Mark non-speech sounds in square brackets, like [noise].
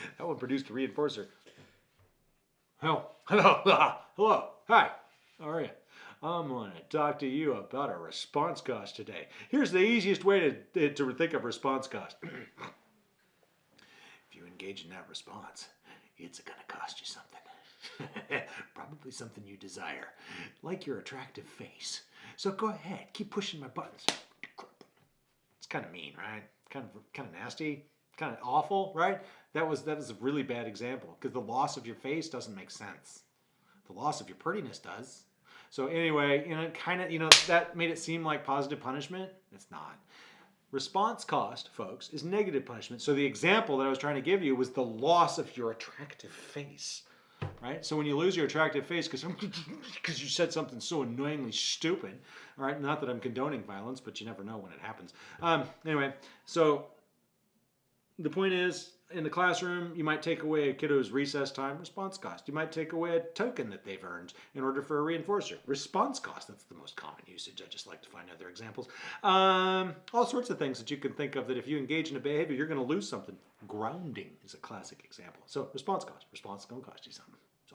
[laughs] that one produced a reinforcer. Hello, [laughs] hello, hello, hi, how are you? I'm going to talk to you about a response cost today. Here's the easiest way to, to think of response cost. [clears throat] if you engage in that response, it's going to cost you something. [laughs] Probably something you desire, like your attractive face. So go ahead, keep pushing my buttons. It's kind of mean, right? Kind of, kind of nasty, kind of awful, right? That was that was a really bad example because the loss of your face doesn't make sense. The loss of your prettiness does. So anyway, you know, kind of, you know, that made it seem like positive punishment. It's not. Response cost, folks, is negative punishment. So the example that I was trying to give you was the loss of your attractive face, right? So when you lose your attractive face because because [laughs] you said something so annoyingly stupid, all right? Not that I'm condoning violence, but you never know when it happens. Um, anyway, so the point is, in the classroom, you might take away a kiddo's recess time response cost. You might take away a token that they've earned in order for a reinforcer. Response cost, that's the most common usage. I just like to find other examples. Um, all sorts of things that you can think of that if you engage in a behavior, you're going to lose something. Grounding is a classic example. So response cost. Response is going to cost you something.